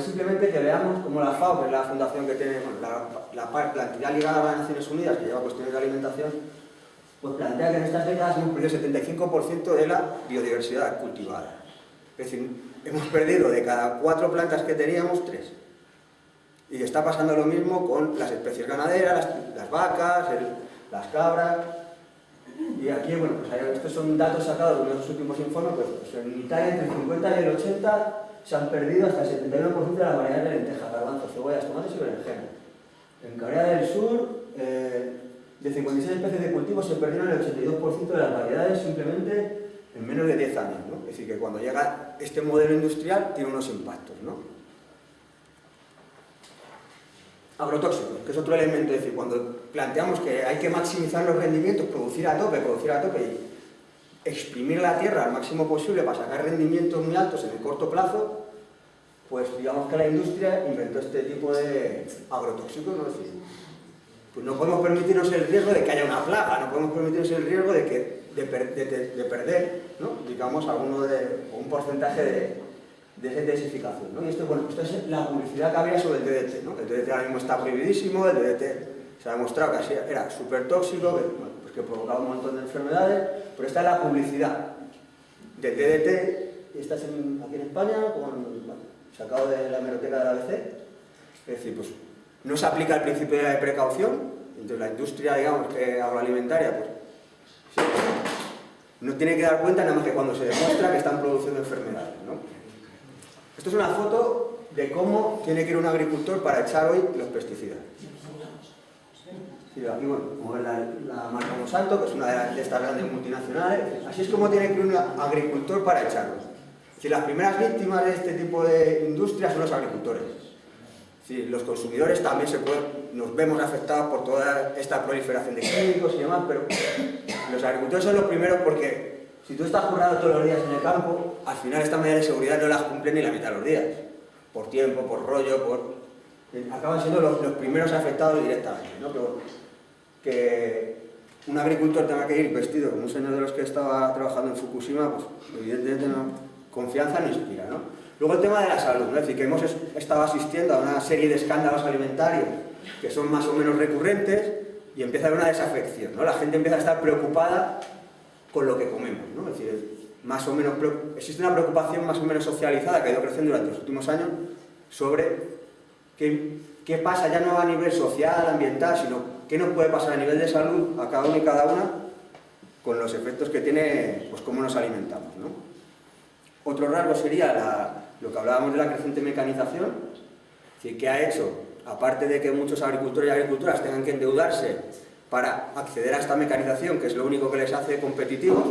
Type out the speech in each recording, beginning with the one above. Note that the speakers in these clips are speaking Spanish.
Simplemente que veamos cómo la FAO, que es la fundación que tiene, la, la, entidad ligada a las Naciones Unidas, que lleva cuestiones de alimentación, pues plantea que en estas décadas hemos perdido el 75% de la biodiversidad cultivada. Es decir, hemos perdido de cada cuatro plantas que teníamos, tres. Y está pasando lo mismo con las especies ganaderas, las, vacas, las cabras. Y aquí, bueno, pues estos son datos sacados de los últimos informes, pues, pues, en Italia entre el 50 y el 80 se han perdido hasta el 71% de la variedad de lentejas, garbanzos, cebollas, tomates y berenjena. En Corea del Sur, eh, de 56 especies de cultivo se perdieron el 82% de las variedades simplemente en menos de 10 años. ¿no? Es decir, que cuando llega este modelo industrial tiene unos impactos. ¿no? Agrotóxicos, que es otro elemento, es decir, cuando planteamos que hay que maximizar los rendimientos, producir a tope, producir a tope y exprimir la tierra al máximo posible para sacar rendimientos muy altos en el corto plazo, pues digamos que la industria inventó este tipo de agrotóxicos, ¿no? decir, pues no podemos permitirnos el riesgo de que haya una plaga, no podemos permitirnos el riesgo de, que, de, perder, ¿no? digamos, alguno de, un porcentaje de, de densificación. ¿no? Y esto, bueno, esto es la publicidad que había sobre el DDT. ¿no? El DDT ahora mismo está prohibidísimo, el DDT se ha demostrado que era súper tóxico, que, pues que provocaba un montón de enfermedades, pero esta es la publicidad del DDT, y esta es aquí en España, sacado de la hemeroteca de la ABC. Es decir, pues no se aplica el principio de precaución, entonces la industria, digamos, que agroalimentaria, pues no tiene que dar cuenta nada más que cuando se demuestra que están produciendo enfermedades. ¿no? Esto es una foto de cómo tiene que ir un agricultor para echar hoy los pesticidas. aquí, bueno, como es la, marca Monsanto, que es una de, estas grandes multinacionales, así es como tiene que ir un agricultor para echarlos. Si las primeras víctimas de este tipo de industria son los agricultores. Si los consumidores también se pueden, nos vemos afectados por toda esta proliferación de químicos y demás, pero los agricultores son los primeros porque si tú estás currado todos los días en el campo, al final esta medida de seguridad no las cumple ni la mitad de los días. Por tiempo, por rollo, por... Acaban siendo los, primeros afectados directamente. ¿no? Que, un agricultor tenga que ir vestido como un señor de los que estaba trabajando en Fukushima, pues evidentemente no, confianza no inspira. ¿no? Luego el tema de la salud, ¿no? es decir, que hemos estado asistiendo a una serie de escándalos alimentarios que son más o menos recurrentes y empieza a haber una desafección. ¿no? La gente empieza a estar preocupada con lo que comemos. ¿no? Es decir, más o menos, existe una preocupación más o menos socializada que ha ido creciendo durante los últimos años sobre qué, pasa ya no a nivel social, ambiental, sino qué nos puede pasar a nivel de salud a cada uno y cada una con los efectos que tiene, pues cómo nos alimentamos. ¿no? Otro rasgo sería lo que hablábamos de la creciente mecanización, es decir, que ha hecho, aparte de que muchos agricultores y agricultoras tengan que endeudarse para acceder a esta mecanización, que es lo único que les hace competitivos,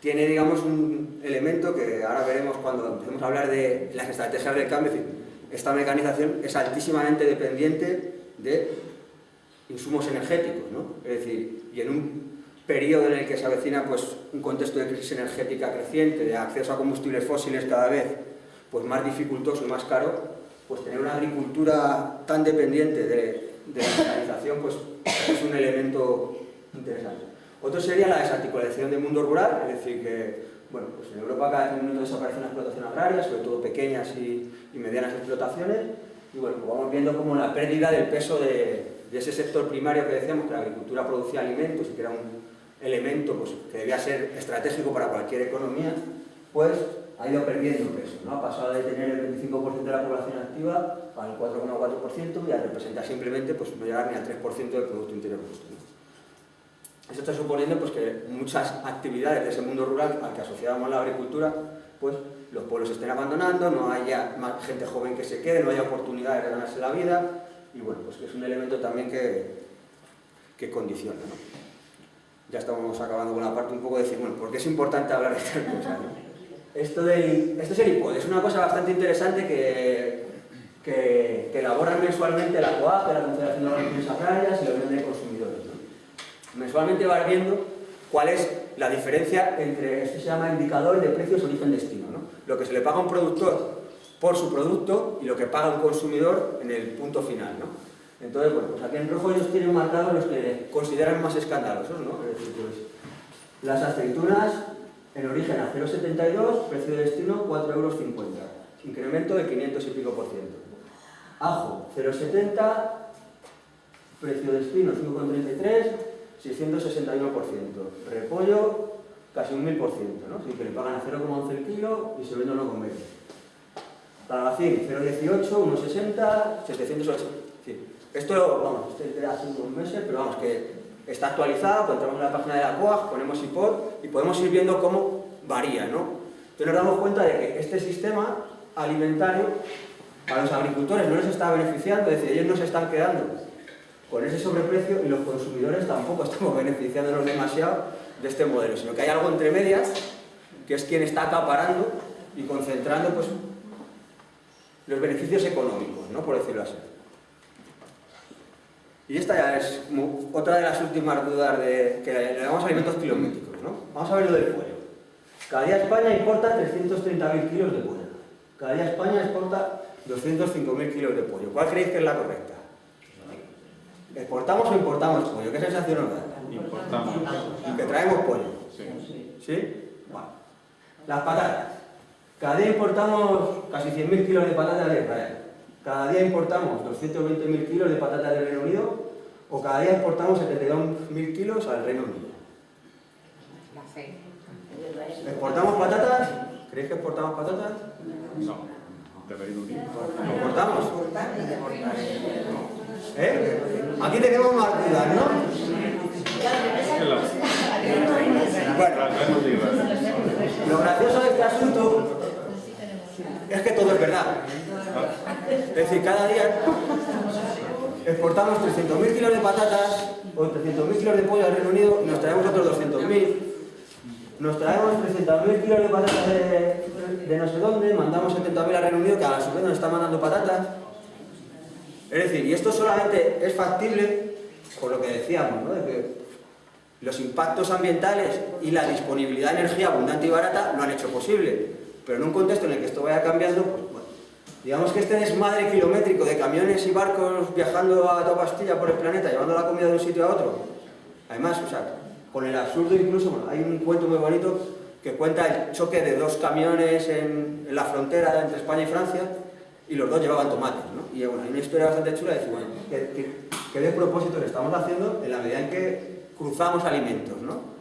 tiene, digamos, un elemento que ahora veremos cuando empecemos a hablar de las estrategias del cambio, esta mecanización es altísimamente dependiente de insumos energéticos, ¿no? Es decir, y en un periodo en el que se avecina pues, un contexto de crisis energética creciente, de acceso a combustibles fósiles cada vez pues, más dificultoso y más caro, pues tener una agricultura tan dependiente de, de la mecanización pues, es un elemento interesante. Otro sería la desarticulación del mundo rural, es decir, que bueno, pues en Europa cada vez en desaparece una explotación agraria, sobre todo pequeñas y, medianas explotaciones, y bueno, pues vamos viendo como la pérdida del peso de, ese sector primario que decíamos, que la agricultura producía alimentos y que era un elemento pues, que debía ser estratégico para cualquier economía, pues ha ido perdiendo peso, ¿no? ha pasado de tener el 25% de la población activa al 4,4% y a representar simplemente pues, no llegar ni al 3% del Producto Interior Bruto. Esto está suponiendo pues, que muchas actividades de ese mundo rural al que asociábamos la agricultura, pues los pueblos estén abandonando, no haya más gente joven que se quede, no haya oportunidades de ganarse la vida, y bueno, pues es un elemento también que, que condiciona. ¿no? Ya estamos acabando con la parte un poco de decir, bueno, ¿por qué es importante hablar de estas cosas? Esto, del, esto es el IPOD, es una cosa bastante interesante que, que, elaboran mensualmente la COAP, la Confederación de Organizaciones Agrarias y la Unión de Consumidores. Mensualmente va viendo cuál es la diferencia entre, esto se llama indicador de precios origen-destino, ¿no? lo que se le paga a un productor por su producto y lo que paga un consumidor en el punto final. ¿no? Entonces, bueno, pues aquí en rojo ellos tienen marcados los que consideran más escandalosos, ¿no? Pues, las aceitunas en origen a 0,72, precio de destino 4,50 euros. incremento de 500 y pico por ciento. Ajo, 0,70, precio de espino 5,33, 661 por ciento. Repollo, casi un 1000 por ciento, ¿no? Que le pagan a 0,11 el kilo y se vende 1,20. Palacín, 0,18, 1,60, 708. Sí. Esto, vamos, de hace unos meses, pero vamos, que está actualizado, entramos en la página de la COAG, ponemos IPOD y podemos ir viendo cómo varía, ¿no? Entonces nos damos cuenta de que este sistema alimentario a los agricultores no les está beneficiando, es decir, ellos no se están quedando con ese sobreprecio y los consumidores tampoco estamos beneficiándonos demasiado de este modelo, sino que hay algo entre medias que es quien está acaparando y concentrando pues, los beneficios económicos, ¿no? por decirlo así. Y esta ya es otra de las últimas dudas de, que le damos alimentos kilométricos. ¿no? Vamos a ver lo del pollo. Cada día España importa 330.000 kilos de pollo. Cada día España exporta 205.000 kilos de pollo. ¿Cuál creéis que es la correcta? ¿Exportamos o importamos pollo? ¿Qué sensación nos da? Importamos. Y que traemos pollo. Sí. ¿Sí? Bueno. Las patatas. Cada día importamos casi 100.000 kilos de patatas de Israel. Cada día importamos 220.000 kilos de patatas del Reino Unido o cada día exportamos 72.000 kilos al Reino Unido. ¿Exportamos patatas? ¿Creéis que exportamos patatas? No. De Reino Unido. ¿Exportamos? ¿Eh? Aquí tenemos más dudas, ¿no? Bueno, lo gracioso de este asunto es que todo es verdad. Es decir, cada día exportamos 300.000 kilos de patatas o 300.000 kilos de pollo al Reino Unido y nos traemos otros 200.000. Nos traemos 300.000 kilos de patatas de, no sé dónde, mandamos 70.000 al Reino Unido que a su vez nos está mandando patatas. Es decir, y esto solamente es factible por lo que decíamos, ¿no? De que los impactos ambientales y la disponibilidad de energía abundante y barata lo han hecho posible. Pero en un contexto en el que esto vaya cambiando, pues digamos que este desmadre kilométrico de camiones y barcos viajando a toda pastilla por el planeta, llevando la comida de un sitio a otro, además, o sea, con el absurdo incluso, hay un cuento muy bonito que cuenta el choque de dos camiones en, la frontera entre España y Francia y los dos llevaban tomates, ¿no? Y bueno, hay una historia bastante chula de decir, bueno, ¿qué, qué, qué estamos haciendo en la medida en que cruzamos alimentos, ¿no?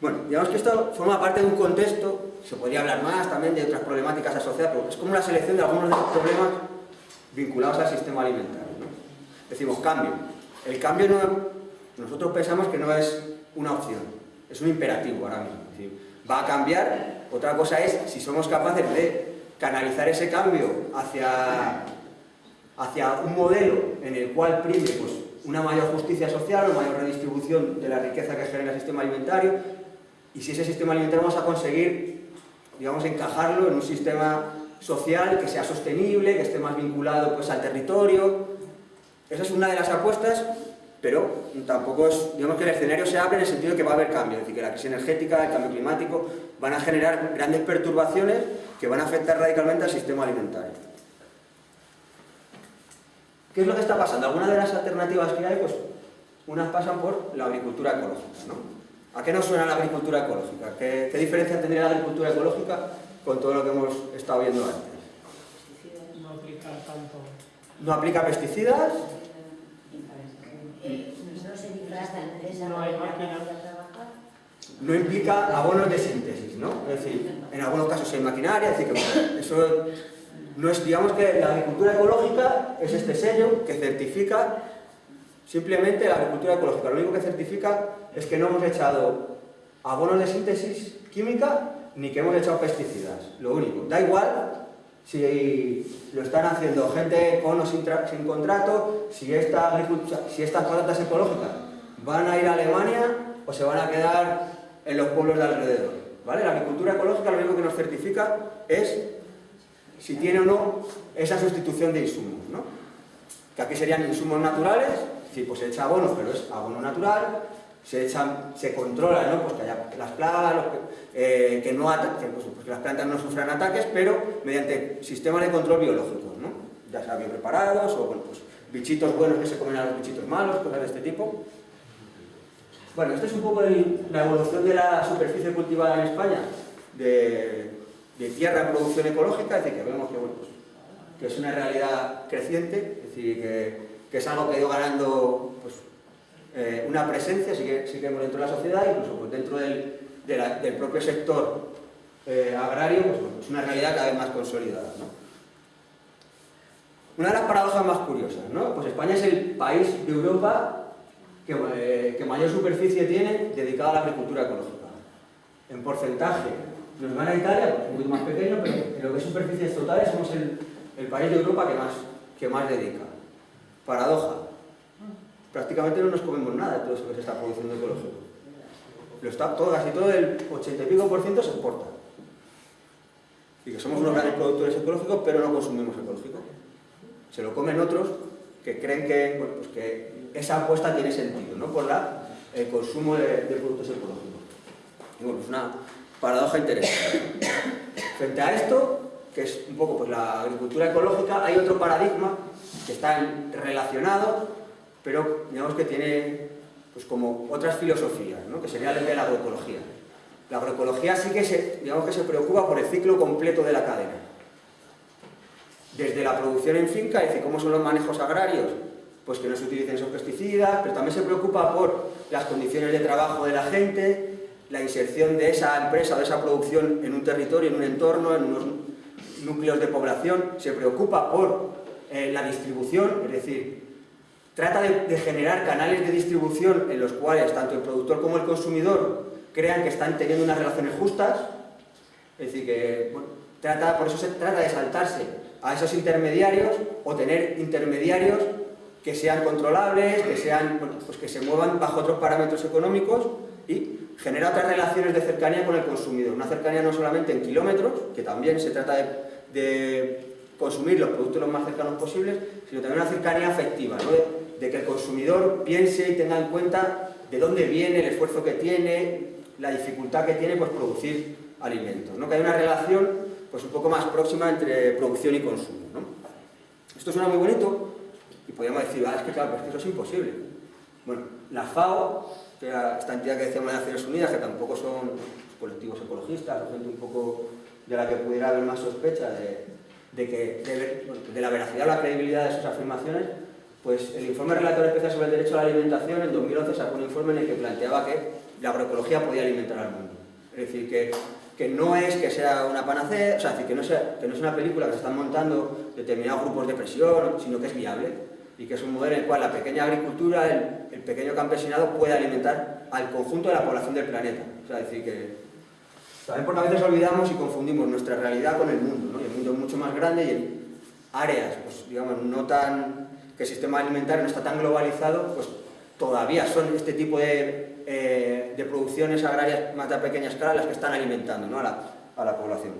Bueno, digamos que esto forma parte de un contexto, se podría hablar más también de otras problemáticas asociadas, pero es como una selección de algunos de los problemas vinculados al sistema alimentario. Decimos cambio. El cambio no, nosotros pensamos que no es una opción, es un imperativo ahora mismo. Va a cambiar, otra cosa es si somos capaces de canalizar ese cambio hacia, hacia un modelo en el cual prime pues, una mayor justicia social, una mayor redistribución de la riqueza que genera el sistema alimentario, y si ese sistema alimentario vamos a conseguir, digamos, encajarlo en un sistema social que sea sostenible, que esté más vinculado pues, al territorio. Esa es una de las apuestas, pero tampoco es, digamos que el escenario se abre en el sentido de que va a haber cambio, es decir, que la crisis energética, el cambio climático van a generar grandes perturbaciones que van a afectar radicalmente al sistema alimentario. ¿Qué es lo que está pasando? Algunas de las alternativas que hay, pues unas pasan por la agricultura ecológica, ¿no? ¿A qué nos suena la agricultura ecológica? ¿Qué, qué diferencia tendría la agricultura ecológica con todo lo que hemos estado viendo antes? no aplicar tanto. No aplica pesticidas, No se disfrazan de esa No hay manera máquina. para trabajar. no implica abonos de síntesis, ¿no? Es decir, en algunos casos hay maquinaria, es decir, que bueno, eso no es, digamos que la agricultura ecológica es este sello que certifica simplemente la agricultura ecológica. Lo único que certifica es que no hemos echado abonos de síntesis química ni que hemos echado pesticidas. Lo único. Da igual si lo están haciendo gente con o sin, tra- sin contrato, si, esta si estas patatas ecológicas van a ir a Alemania o se van a quedar en los pueblos de alrededor. ¿vale? La agricultura ecológica lo único que nos certifica es si tiene o no esa sustitución de insumos. ¿no? Que aquí serían insumos naturales, pues se echa abono, pero es abono natural, se, echan, se controla ¿no? pues que haya las plagas, eh, que, no ata- que, pues, pues que las plantas no sufran ataques, pero mediante sistemas de control biológicos, ¿no? ya sea bien preparados o pues, bichitos buenos que se comen a los bichitos malos, cosas de este tipo. Bueno, esta es un poco la evolución de la superficie cultivada en España de, tierra en producción ecológica, es decir, que vemos que, bueno, pues, que es una realidad creciente, decir, que, es algo que ha ido ganando pues, eh, una presencia, sí que, dentro de la sociedad, incluso pues, dentro del, propio sector eh, agrario, pues, es una realidad cada vez más consolidada. Una de las paradojas más curiosas, ¿no? Pues España es el país de Europa que, eh, que mayor superficie tiene dedicada a la agricultura ecológica. En porcentaje, nos gana Italia, pues un poquito más pequeño, pero en lo que es superficies totales somos el, el país de Europa que más, que más dedica. Paradoja. Prácticamente no nos comemos nada de todo eso que se está produciendo ecológico. Lo está todo, casi todo el 80 y pico por ciento se exporta. Y que somos unos grandes productores ecológicos, pero no consumimos ecológico. Se lo comen otros que creen que, bueno, pues que esa apuesta tiene sentido, ¿no? Por la, el consumo de, productos ecológicos. Y bueno, es una paradoja interesante. Frente a esto, que es un poco pues, la agricultura ecológica, hay otro paradigma que está relacionado, pero digamos que tiene pues, como otras filosofías, ¿no? que sería el de la agroecología. La agroecología sí que se, digamos que se preocupa por el ciclo completo de la cadena. Desde la producción en finca, es decir, cómo son los manejos agrarios, pues que no se utilicen esos pesticidas, pero también se preocupa por las condiciones de trabajo de la gente, la inserción de esa empresa de esa producción en un territorio, en un entorno, en unos núcleos de población, se preocupa por eh, la distribución, es decir, trata de, generar canales de distribución en los cuales tanto el productor como el consumidor crean que están teniendo unas relaciones justas, es decir, que trata, por eso se trata de saltarse a esos intermediarios o tener intermediarios que sean controlables, que, sean, pues que se muevan bajo otros parámetros económicos y genera otras relaciones de cercanía con el consumidor. Una cercanía no solamente en kilómetros, que también se trata de consumir los productos lo más cercanos posibles, sino también una cercanía afectiva, de, que el consumidor piense y tenga en cuenta de dónde viene, el esfuerzo que tiene, la dificultad que tiene pues, producir alimentos. ¿no? Que hay una relación pues, un poco más próxima entre producción y consumo. Esto suena muy bonito y podríamos decir, ah, es que claro, es que eso es imposible. Bueno, la FAO que era esta entidad que decíamos de Naciones Unidas, que tampoco son colectivos ecologistas, o gente un poco de la que pudiera haber más sospecha de, de que, de, la veracidad o la credibilidad de sus afirmaciones, pues el informe relator especial sobre el derecho a la alimentación en 2011 sacó un informe en el que planteaba que la agroecología podía alimentar al mundo. Es decir, que, que no es que sea una panacea, o sea, decir, que, no que no es una película que se están montando determinados grupos de presión, sino que es viable y que es un modelo en el cual la pequeña agricultura, el, el, pequeño campesinado puede alimentar al conjunto de la población del planeta. O sea, decir que también porque a veces olvidamos y confundimos nuestra realidad con el mundo, el mundo es mucho más grande y en áreas, pues digamos, no tan, que el sistema alimentario no está tan globalizado, pues todavía son este tipo de, eh, de producciones agrarias más a pequeña escala las que están alimentando ¿no? a, la, a la población.